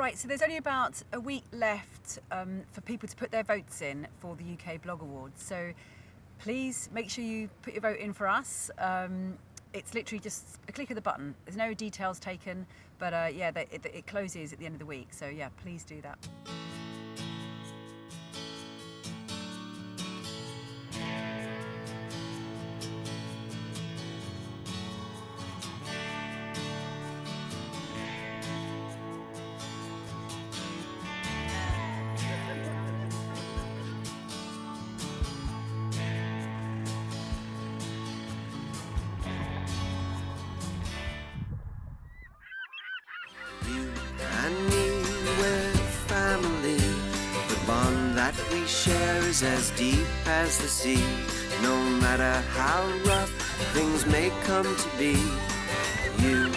Right, so there's only about a week left um, for people to put their votes in for the UK Blog Awards. So please make sure you put your vote in for us. Um, it's literally just a click of the button. There's no details taken, but uh, yeah, it, it closes at the end of the week. So yeah, please do that. Sea. No matter how rough things may come to be, you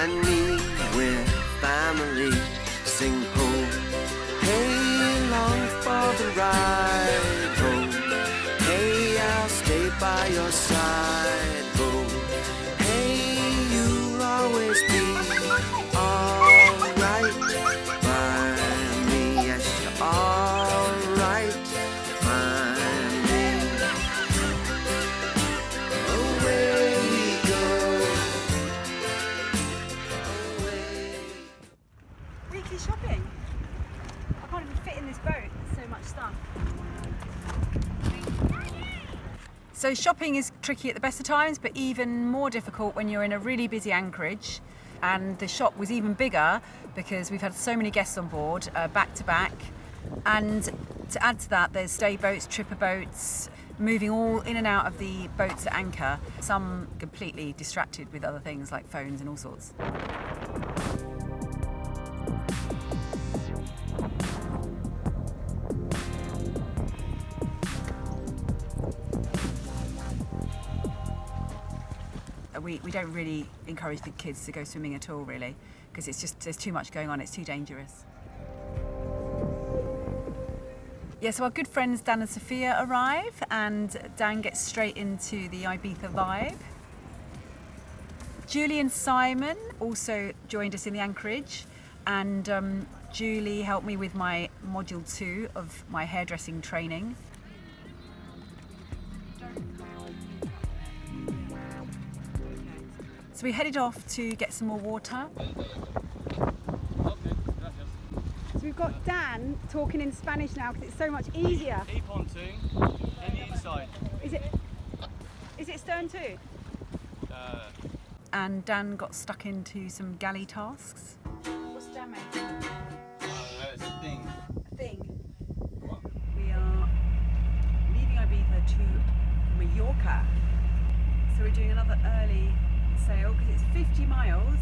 and me, we're family. So shopping is tricky at the best of times, but even more difficult when you're in a really busy anchorage. And the shop was even bigger because we've had so many guests on board, uh, back to back. And to add to that, there's stay boats, tripper boats, moving all in and out of the boats at anchor. Some completely distracted with other things like phones and all sorts. We, we don't really encourage the kids to go swimming at all really because it's just there's too much going on it's too dangerous. Yeah so our good friends Dan and Sophia arrive and Dan gets straight into the Ibiza vibe. Julie and Simon also joined us in the anchorage and um, Julie helped me with my module two of my hairdressing training So we headed off to get some more water. So we've got Dan talking in Spanish now because it's so much easier. E pontoon in the inside. Is it? Is it stern too? Uh, And Dan got stuck into some galley tasks. What's Dan made? it's a thing. A thing. We are leaving Ibiza to Mallorca. So we're doing another early sail because it's 50 miles.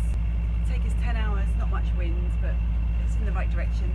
Take us 10 hours, not much wind, but it's in the right direction.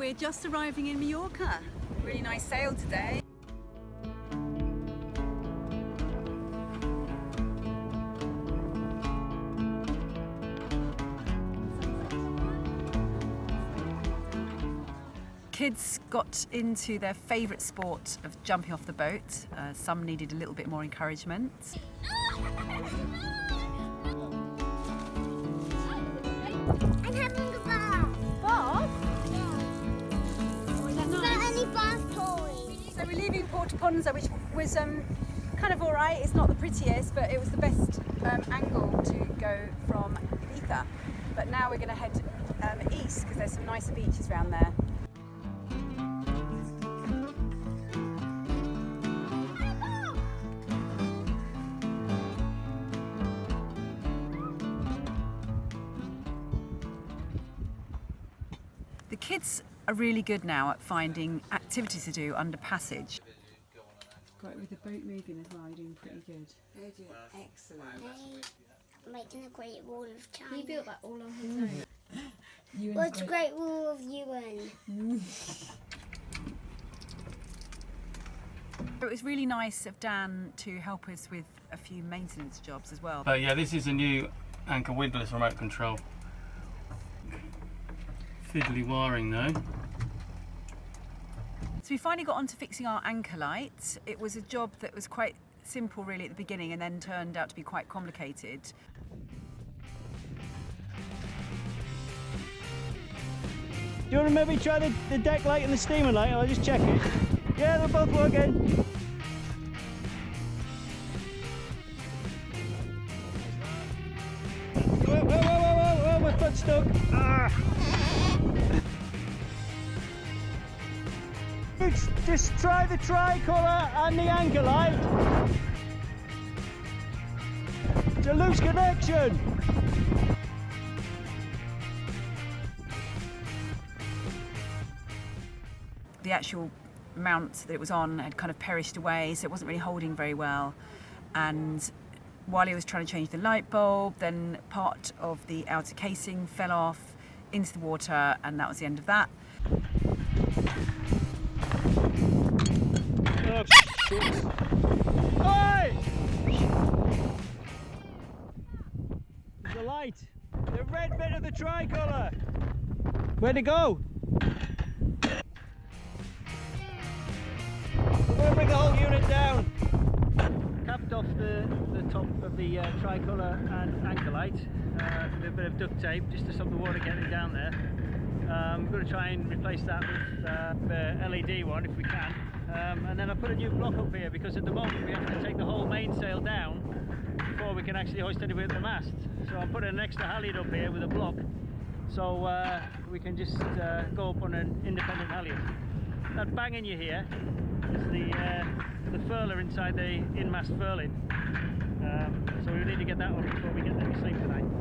We're just arriving in Mallorca. Really nice sail today. Kids got into their favourite sport of jumping off the boat. Uh, some needed a little bit more encouragement. leaving Ponza, which was um, kind of all right. It's not the prettiest, but it was the best um, angle to go from Ibiza. But now we're going to head um, east because there's some nicer beaches around there. The kids are really good now at finding activities to do under passage. Got with the boat moving as well, you're doing pretty good. They're doing excellent. They making a Great Wall of China. He built that all on his own. What's Great Wall of UN? It was really nice of Dan to help us with a few maintenance jobs as well. But yeah, this is a new anchor windlass remote control. Fiddly wiring though. So we finally got on to fixing our anchor light. It was a job that was quite simple really at the beginning and then turned out to be quite complicated. Do you want to maybe try the, the deck light and the steaming light? I'll just check it. Yeah, they're both working. The tricolour and the anchor light. It's a loose connection. The actual mount that it was on had kind of perished away, so it wasn't really holding very well. And while he was trying to change the light bulb, then part of the outer casing fell off into the water, and that was the end of that. A light. The red bit of the tricolour. Where'd it go? We're going to bring the whole unit down. Capped off the, the top of the uh, tricolour and anchor light uh, with a bit of duct tape just to stop the water getting down there. Um, we're going to try and replace that with uh, the LED one if we can. Um, and then I put a new block up here because at the moment we have to take the whole mainsail down before we can actually hoist anything at the mast. So I'm putting an extra halyard up here with a block so uh, we can just uh, go up on an independent halyard. That banging you hear is the, uh, the furler inside the in-mast furling. Um, so we need to get that on before we get there to sleep tonight.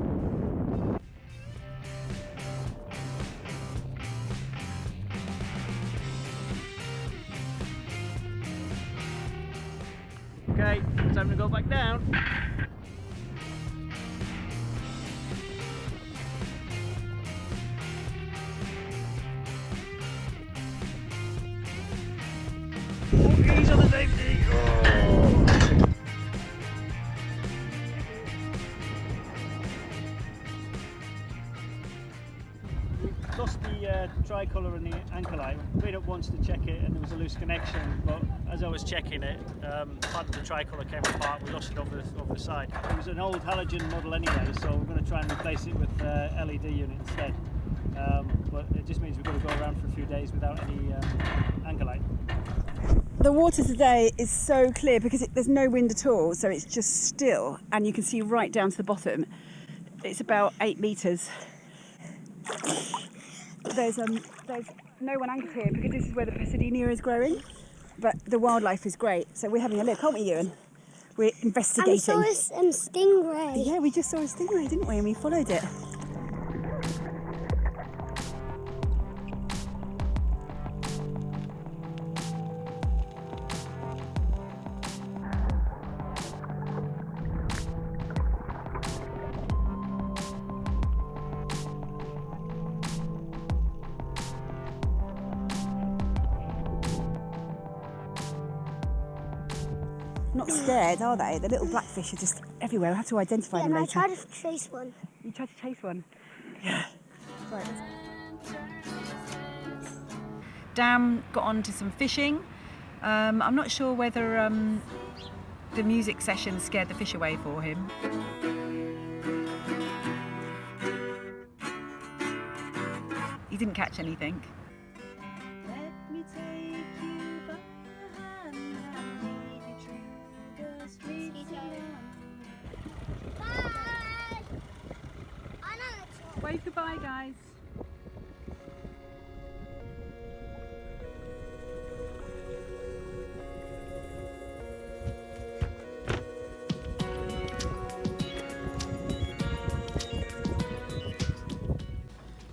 Okay, time to go back down. On the safety. Oh. Lost the uh, tricolour and the anchor light. Went up once to check it and there was a loose connection, but as I was checking it, um, part of the tricolour came apart. We lost it over the, over the side. It was an old halogen model anyway, so we're going to try and replace it with uh, LED unit instead. Um, but it just means we've got to go around for a few days without any um, anchor light. The water today is so clear because it, there's no wind at all, so it's just still, and you can see right down to the bottom. It's about eight metres. There's um, there's no one anchored here because this is where the Posidonia is growing, but the wildlife is great. So we're having a look, aren't we, Ewan? We're investigating. saw a um, stingray. Yeah, we just saw a stingray, didn't we? And we followed it. Not scared, are they? The little blackfish are just everywhere. We have to identify Yeah, them and I later. tried to chase one. You tried to chase one. Yeah. Right. Dan got on to some fishing. Um, I'm not sure whether um, the music session scared the fish away for him. He didn't catch anything.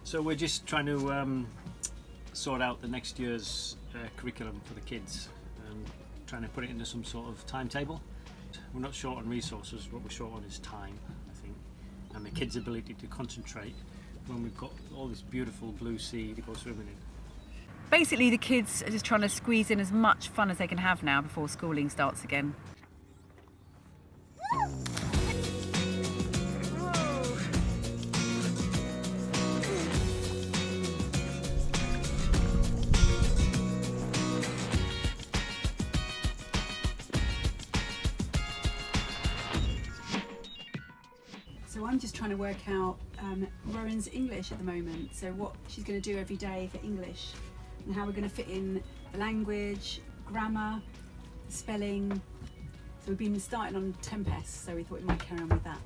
So we're just trying to um, sort out the next year's uh, curriculum for the kids, um, trying to put it into some sort of timetable. We're not short on resources, what we're short on is time, I think, and the kids' ability to concentrate when we've got all this beautiful blue sea to go swimming in. Basically, the kids are just trying to squeeze in as much fun as they can have now before schooling starts again. Work out um, Rowan's English at the moment. So what she's going to do every day for English, and how we're going to fit in the language, grammar, spelling. So we've been starting on Tempest, so we thought we might carry on with that.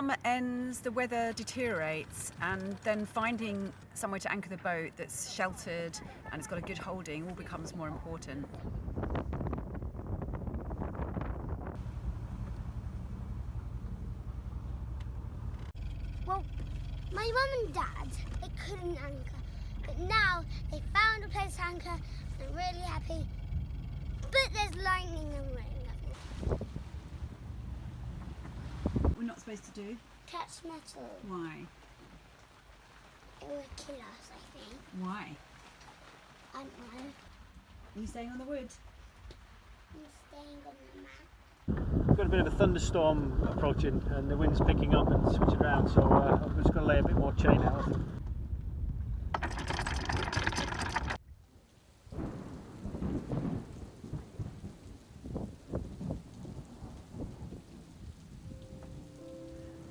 Summer ends, the weather deteriorates, and then finding somewhere to anchor the boat that's sheltered and it's got a good holding all becomes more important. Well, my mum and dad, they couldn't anchor. But now they found a place to anchor and I'm really happy. But there's lightning and rain. We're not supposed to do. Catch. Why? It will kill us, I think. Why? I don't know. Are you staying on the wood? I'm staying on the mat. We've got a bit of a thunderstorm approaching and the wind's picking up and switching around, so uh, I'm just going to lay a bit more chain out.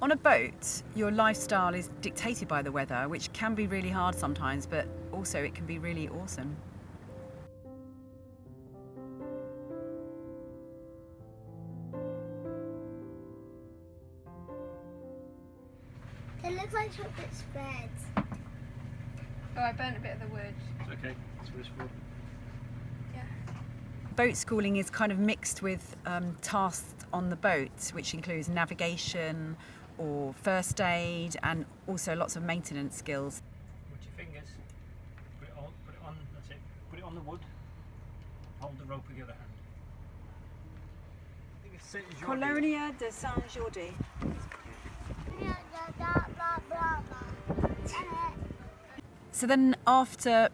On a boat, your lifestyle is dictated by the weather, which can be really hard sometimes, but also it can be really awesome. They look like chocolate spreads. Oh, I burnt a bit of the wood. It's okay, it's wishful. Boat schooling is kind of mixed with um, tasks on the boat, which includes navigation or first aid and also lots of maintenance skills. Put your fingers, put it on, put it on, that's it. Put it on the wood, hold the rope with the other hand. I think it's Saint George. Colonia de Saint Jordi. So then, after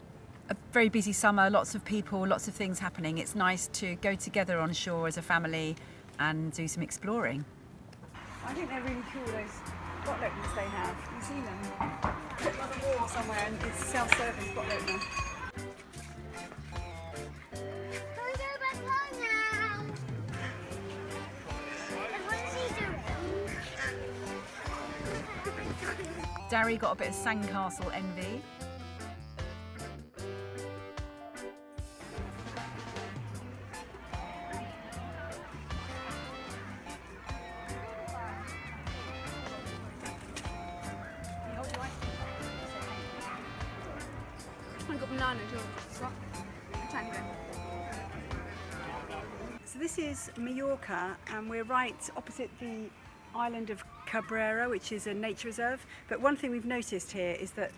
a very busy summer, lots of people, lots of things happening, it's nice to go together on shore as a family and do some exploring. I think they're really cool, those bottle openers they have. You see them? Put them on the wall somewhere and it's self-service bottle opener. Darry got a bit of sandcastle envy. Mallorca and we're right opposite the island of Cabrera, which is a nature reserve. But one thing we've noticed here is that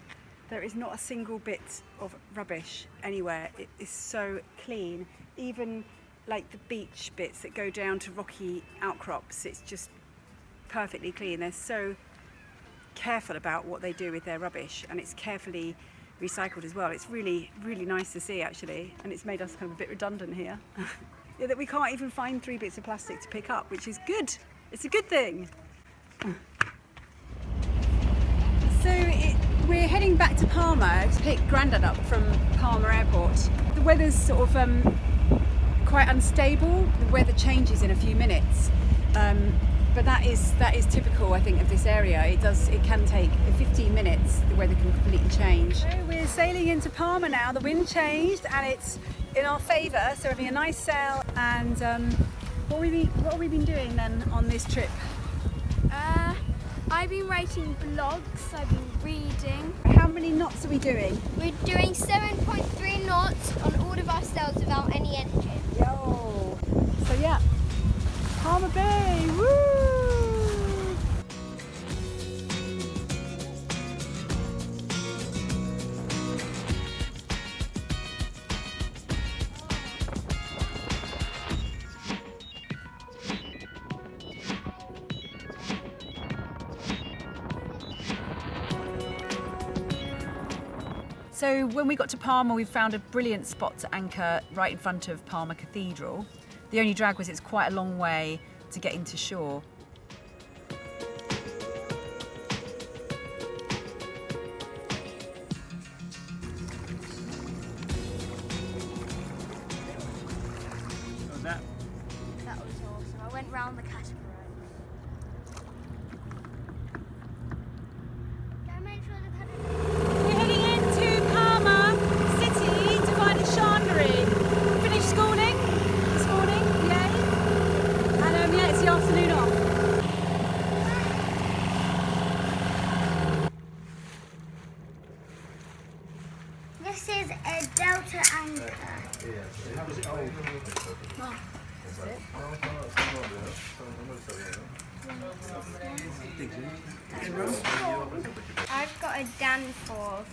there is not a single bit of rubbish anywhere. It is so clean. Even like the beach bits that go down to rocky outcrops, it's just perfectly clean. They're so careful about what they do with their rubbish and it's carefully recycled as well. It's really, really nice to see actually, and it's made us kind of a bit redundant here. that we can't even find three bits of plastic to pick up, which is good. It's a good thing. So it, we're heading back to Palma to pick Grandad up from Palma Airport. The weather's sort of um, quite unstable. The weather changes in a few minutes. Um, but that is that is typical, I think, of this area. It does it can take 15 minutes. The weather can completely change. So we're sailing into Palma now. The wind changed and it's in our favour. So it'll be a nice sail. And um, what we been, what have we been doing then on this trip? Uh, I've been writing blogs. I've been reading. How many knots are we doing? We're doing 7.3 knots on all of our sails without any engine. Yo. So yeah, Palma Bay. Woo! So when we got to Palma, we found a brilliant spot to anchor right in front of Palma Cathedral. The only drag was it's quite a long way to get into shore. I've got a Danforth.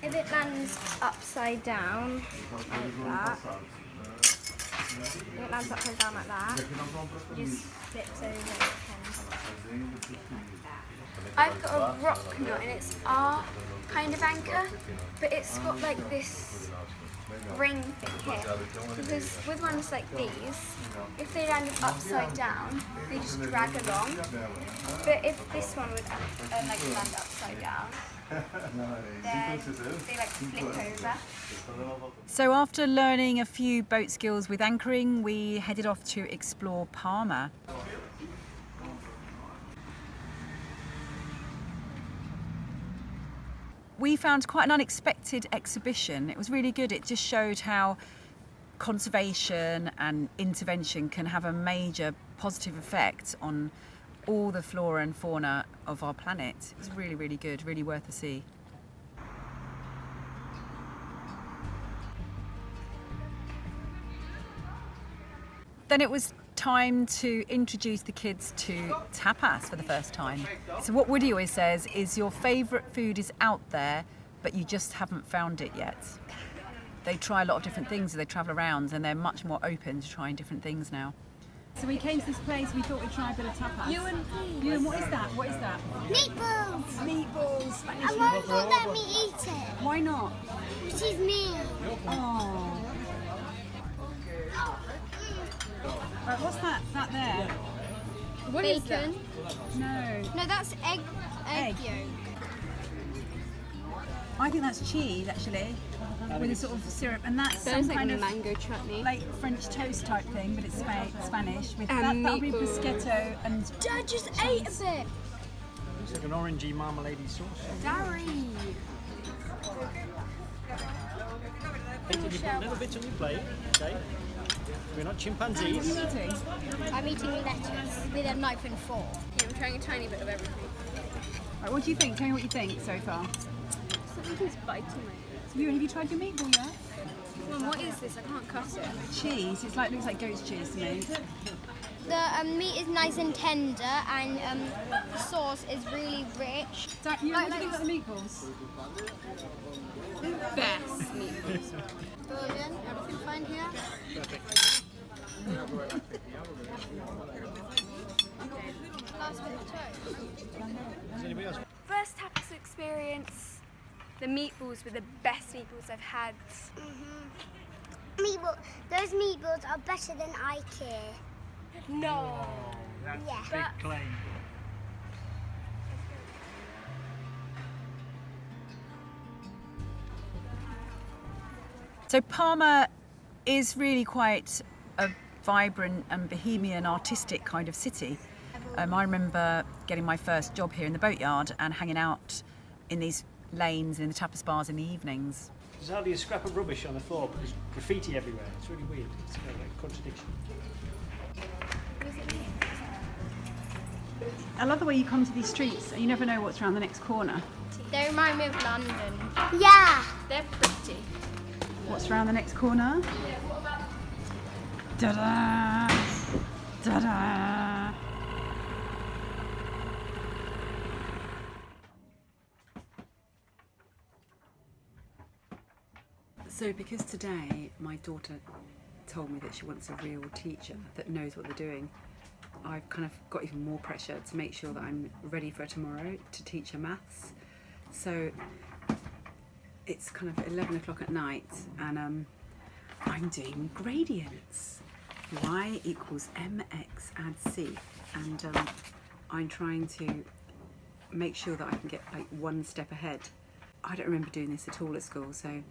If it lands upside down like that, it lands upside down like that, it just flips over and it I've got a Rocna and it's our kind of anchor, but it's got like this ring thing here. Because with ones like these, if they landed upside down, they just drag along. But if this one would uh, like land upside down, So after learning a few boat skills with anchoring, we headed off to explore Palma. We found quite an unexpected exhibition. It was really good. It just showed how conservation and intervention can have a major positive effect on all the flora and fauna of our planet. It's really, really good, really worth a see. Then it was time to introduce the kids to tapas for the first time. So what Woody always says is your favourite food is out there, but you just haven't found it yet. They try a lot of different things as they travel around and they're much more open to trying different things now. So we came to this place, we thought we'd try a bit of tapas. You and You and what is that? What is that? Meatballs! Meatballs, Spanish I won't let me eat it. Why not? She's mean. Oh. Right, what's that, that there? What is that? No. No, that's egg, egg, Egg. yolk. I think that's cheese actually, with a sort of syrup, and that's Sounds some like kind of mango chutney. like French toast type thing, but it's Spa- Spanish. With And that, that'll be meatballs. bruschetto and Dad just ate a bit. looks like an orangey marmalade sauce. Darry. Can you put a little bit on your plate? Okay. We're not chimpanzees. eating. I'm eating lettuce with a knife and fork. Yeah, I'm trying a tiny bit of everything. Right, what do you think? Tell me what you think so far. Something's biting my So you, have you tried your meatball yet? Mum, what is this? I can't cut it. Cheese. It's like looks like goat's cheese to me. The um, meat is nice and tender, and um, the sauce is really rich. Dad, you, what do you think about the meatballs? Best meatballs. Brilliant. Everything fine here? Last bit of toast. Anybody else? First tapas experience. The meatballs were the best meatballs I've had. Meatball. Those meatballs are better than IKEA. No. That's Yeah. a big claim. So Palma is really quite a vibrant and bohemian artistic kind of city. Um, I remember getting my first job here in the boatyard and hanging out in these lanes and in the tapas bars in the evenings. There's hardly a scrap of rubbish on the floor, but there's graffiti everywhere. It's really weird. It's kind of like a contradiction. I love the way you come to these streets and you never know what's around the next corner. They remind me of London. Yeah. They're pretty. What's around the next corner? Da-da! Da-da! So because today my daughter told me that she wants a real teacher that knows what they're doing, I've kind of got even more pressure to make sure that I'm ready for tomorrow to teach her maths. So it's kind of 11 o'clock at night and um, I'm doing gradients. Y equals mx add c and um, I'm trying to make sure that I can get like one step ahead. I don't remember doing this at all at school so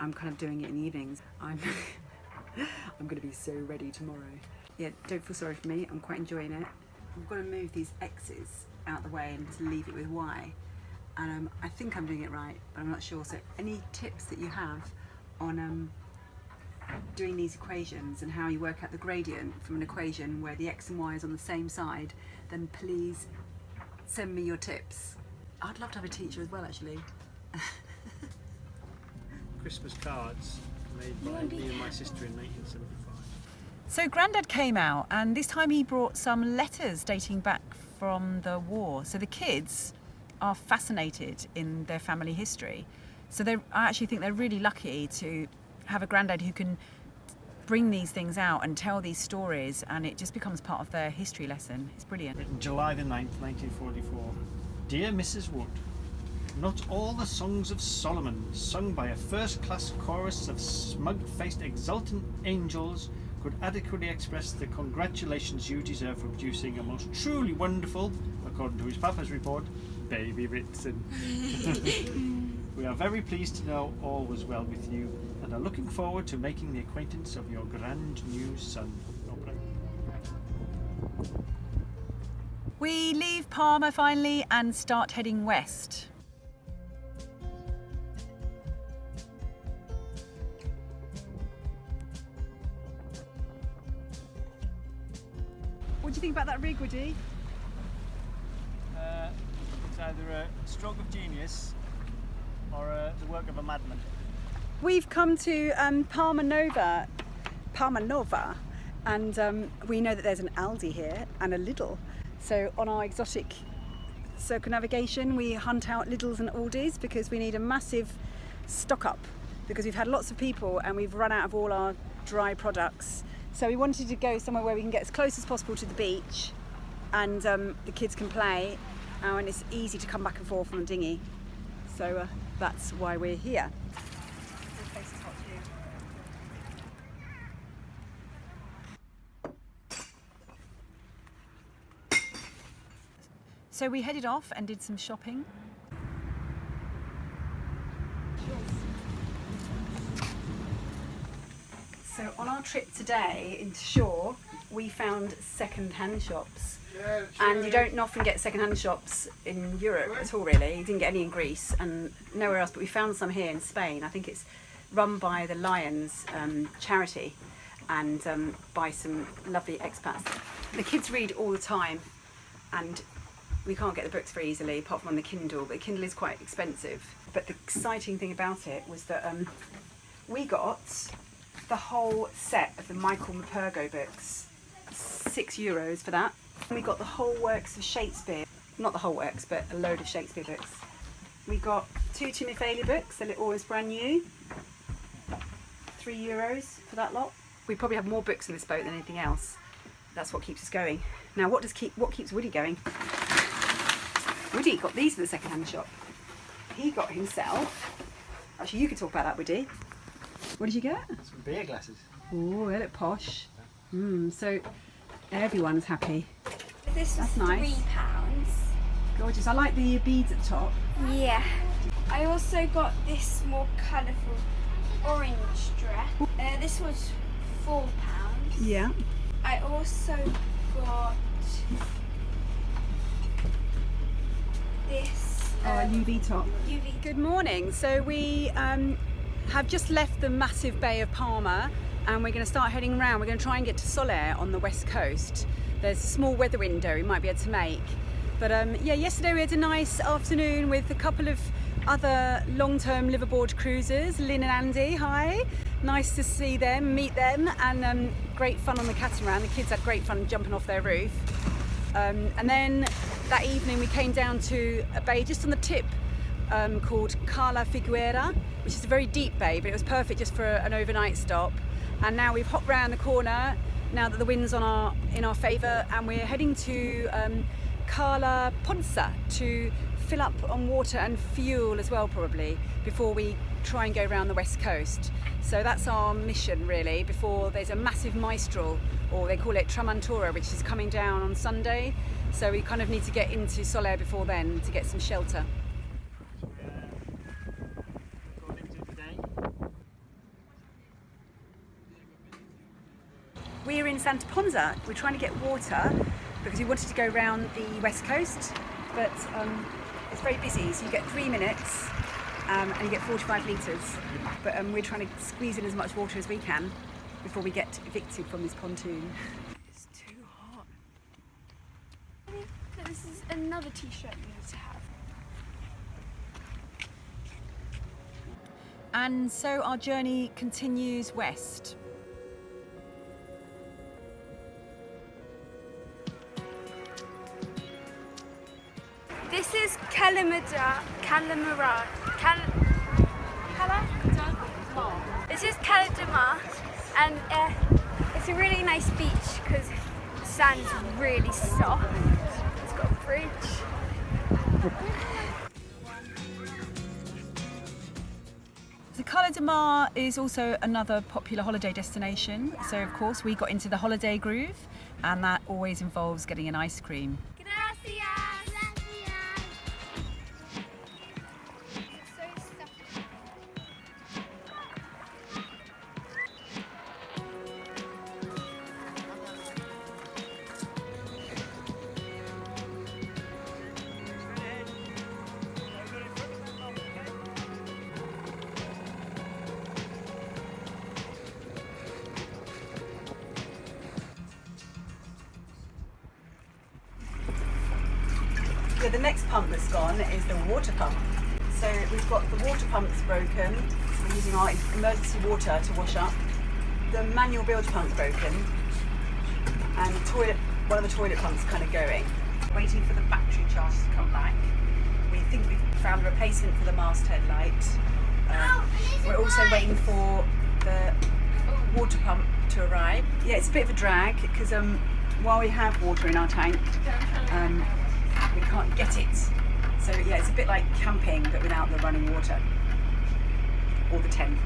I'm kind of doing it in the evenings. I'm I'm going to be so ready tomorrow. Yeah, don't feel sorry for me. I'm quite enjoying it. I've got to move these X's out the way and to leave it with Y. And um, I think I'm doing it right, but I'm not sure. So any tips that you have on um, doing these equations and how you work out the gradient from an equation where the X and Y is on the same side, then please send me your tips. I'd love to have a teacher as well, actually. Christmas cards made by me and my sister in 1975. So Grandad came out, and this time he brought some letters dating back from the war. So the kids are fascinated in their family history. So they, I actually think they're really lucky to have a granddad who can bring these things out and tell these stories, and it just becomes part of their history lesson. It's brilliant. Written July the 9th, 1944. Dear Mrs. Wood, not all the songs of Solomon, sung by a first-class chorus of smug-faced exultant angels, could adequately express the congratulations you deserve for producing a most truly wonderful, according to his papa's report, baby Ritson. we are very pleased to know all was well with you and are looking forward to making the acquaintance of your grand new son. We leave Palma finally and start heading west. You think about that rig, Woody? Uh, it's either a stroke of genius or uh, the work of a madman. We've come to um, Palma Nova, Palma Nova, and um, we know that there's an Aldi here and a Lidl. So on our exotic circumnavigation, we hunt out Lidls and Aldis because we need a massive stock up because we've had lots of people and we've run out of all our dry products. So we wanted to go somewhere where we can get as close as possible to the beach and um, the kids can play uh, and it's easy to come back and forth on a dinghy. So uh, that's why we're here. So we headed off and did some shopping. So on our trip today into Shore, we found second-hand shops. And you don't often get second-hand shops in Europe at all, really. You didn't get any in Greece and nowhere else, but we found some here in Spain. I think it's run by the Lions um, charity and um, by some lovely expats. The kids read all the time and we can't get the books very easily apart from on the Kindle, but the Kindle is quite expensive. But the exciting thing about it was that um, we got the whole set of the Michael Morpurgo books, six euros for that. And we got the whole works of Shakespeare, not the whole works, but a load of Shakespeare books. We got two Timmy Timofey books, they're always brand new, three euros for that lot. We probably have more books in this boat than anything else. That's what keeps us going. Now, what does keep what keeps Woody going? Woody got these at the second-hand shop. He got himself. Actually, you could talk about that, Woody. What did you get? Some beer glasses. Oh, they look posh. Mm, so everyone's happy. This was That's nice. three pounds. Gorgeous. I like the beads at the top. Yeah. I also got this more colourful orange dress. Uh, this was four pounds. Yeah. I also got this Oh, a um, UV top. UV. Good morning. So we um, have just left the massive Bay of Palma and we're going to start heading around. We're going to try and get to Sóller on the west coast. there's a small weather window we might be able to make. But um, yeah, yesterday we had a nice afternoon with a couple of other long-term liveaboard cruisers, Lynn and Andy, hi. Nice to see them, meet them, and um, great fun on the catamaran. The kids had great fun jumping off their roof. Um, and then that evening we came down to a bay just on the tip um, called Cala Figuera, which is a very deep bay, but it was perfect just for an overnight stop. And now we've hopped round the corner now that the wind's on our in our favour, and we're heading to um, Cala Ponsa to fill up on water and fuel as well, probably before we try and go around the west coast. So that's our mission really. Before there's a massive maestral, or they call it Tramuntana, which is coming down on Sunday. So we kind of need to get into Sóller before then to get some shelter. We're in Santa Ponza. We're trying to get water because we wanted to go around the west coast, but um, it's very busy. So you get three minutes um, and you get 45 litres. But um, we're trying to squeeze in as much water as we can before we get evicted from this pontoon. It's too hot. This is another t-shirt you need to have. And so our journey continues west. Is Kalimada, Kalimara, Kal, Kala? This is Kaladama, and uh, it's a really nice beach because the sand's really soft. It's got a bridge. The Cala de Mar is also another popular holiday destination. So of course we got into the holiday groove and that always involves getting an ice cream. The next pump that's gone is the water pump. So we've got the water pumps broken. We're using our emergency water to wash up. The manual bilge pump's broken. And the toilet, one of the toilet pumps kind of going. Waiting for the battery charge to come back. We think we've found a replacement for the masthead light. Um, we're also waiting for the water pump to arrive. Yeah, it's a bit of a drag because um, while we have water in our tank, um, can't get it. So yeah, it's a bit like camping but without the running water or the tent.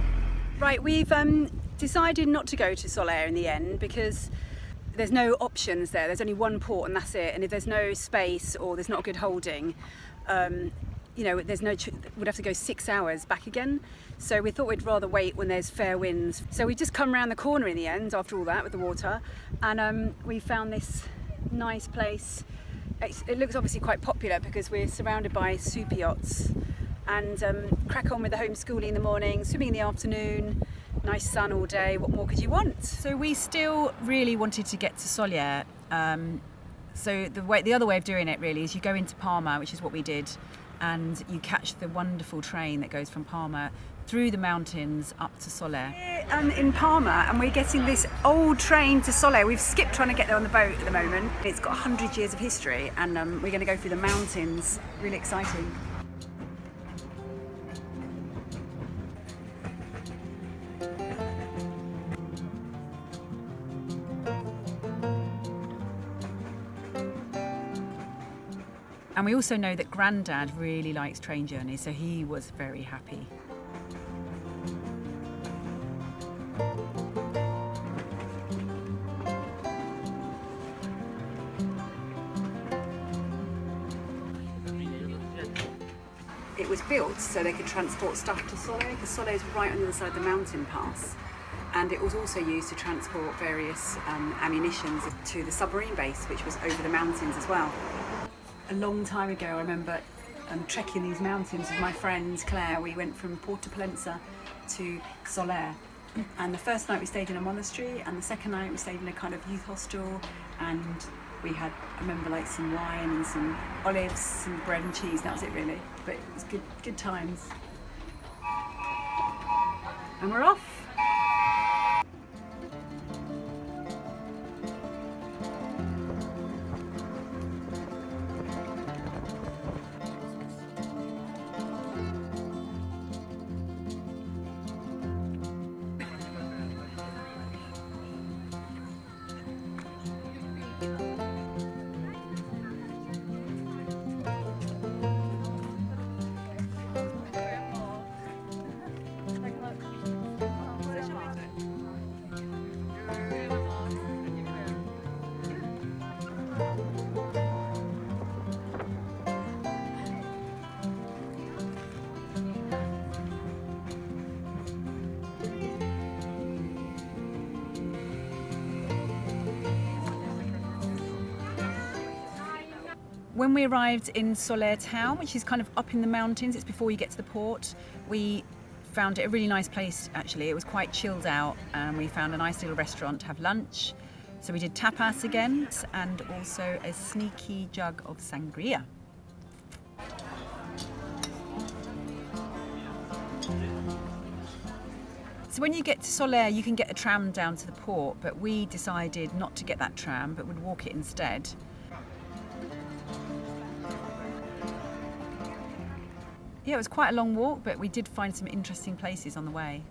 Right, we've um, decided not to go to Sóller in the end because there's no options there. There's only one port and that's it. And if there's no space or there's not a good holding, um, you know, there's no. We'd have to go six hours back again. So we thought we'd rather wait when there's fair winds. So we just come around the corner in the end after all that with the water, and um, we found this nice place. It looks obviously quite popular because we're surrounded by super yachts, and um, crack on with the homeschooling in the morning, swimming in the afternoon. Nice sun all day. What more could you want? So we still really wanted to get to Sóller. Um, so the way, the other way of doing it really is you go into Palma, which is what we did, and you catch the wonderful train that goes from Palma through the mountains up to Sóller. um, in Palma and we're getting this old train to Sóller. We've skipped trying to get there on the boat at the moment. It's got 100 years of history and um, we're going to go through the mountains. Really exciting. And we also know that Grandad really likes train journeys, so he was very happy. It was built so they could transport stuff to Sóller because Sóller is right on the other side of the mountain pass. And it was also used to transport various um, ammunitions to the submarine base, which was over the mountains as well. A long time ago, I remember um, trekking these mountains with my friend Claire. We went from Porto Pollensa to Sóller. And the first night we stayed in a monastery, and the second night we stayed in a kind of youth hostel, and we had, I remember like some wine and some olives, some bread and cheese. That was it really. But it was good, good times. And we're off. When we arrived in Sóller town, which is kind of up in the mountains, it's before you get to the port, we found it a really nice place actually. It was quite chilled out and we found a nice little restaurant to have lunch. So we did tapas again and also a sneaky jug of sangria. So when you get to Sóller, you can get a tram down to the port, but we decided not to get that tram, but would walk it instead. Yeah, it was quite a long walk, but we did find some interesting places on the way.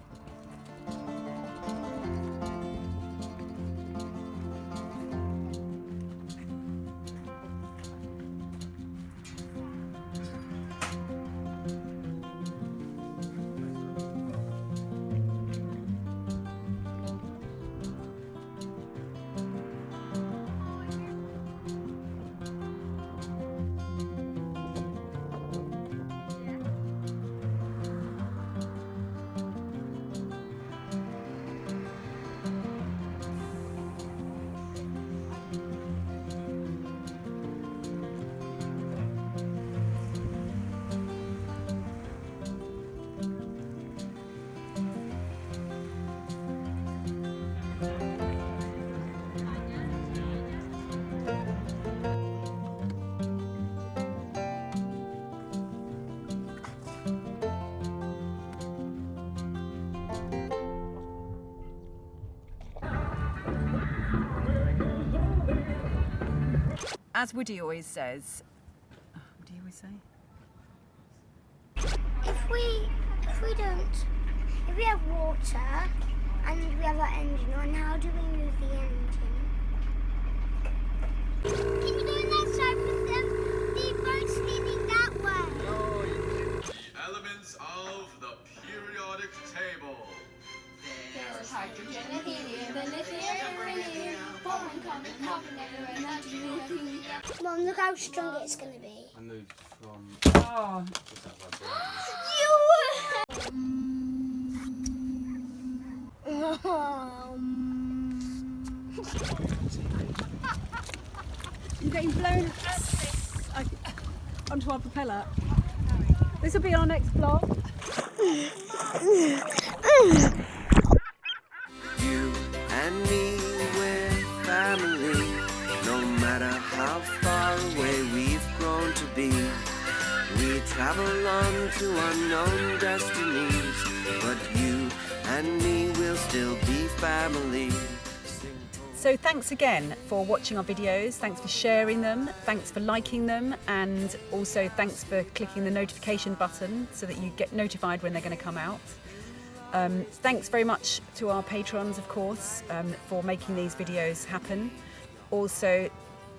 As Woody always says, what do you always say? If we if we don't if we have water and we have our engine on, how do we move the engine? Can you go on that side with them? The boat's leaning that way. The Elements of the periodic table. There's hydrogen and helium and lithium and beryllium. Boron, carbon, carbon, everywhere, nitrogen, Mum, look how strong it's going to be. I moved from Oh, You're getting blown onto our propeller. This will be our next vlog. And me, we're family. No matter how far away we've grown to be, we travel on to unknown destinies. But you and me will still be family. So thanks again for watching our videos, thanks for sharing them, thanks for liking them and also thanks for clicking the notification button so that you get notified when they're going to come out. Um, thanks very much to our patrons of course um, for making these videos happen. Also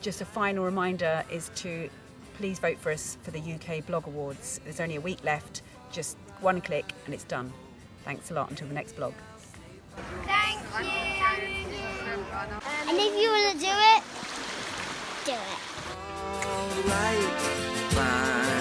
just a final reminder is to please vote for us for the UK Blog Awards. There's only a week left, just one click and it's done. Thanks a lot until the next vlog. Thank you. And if you want to do it, do it. alright.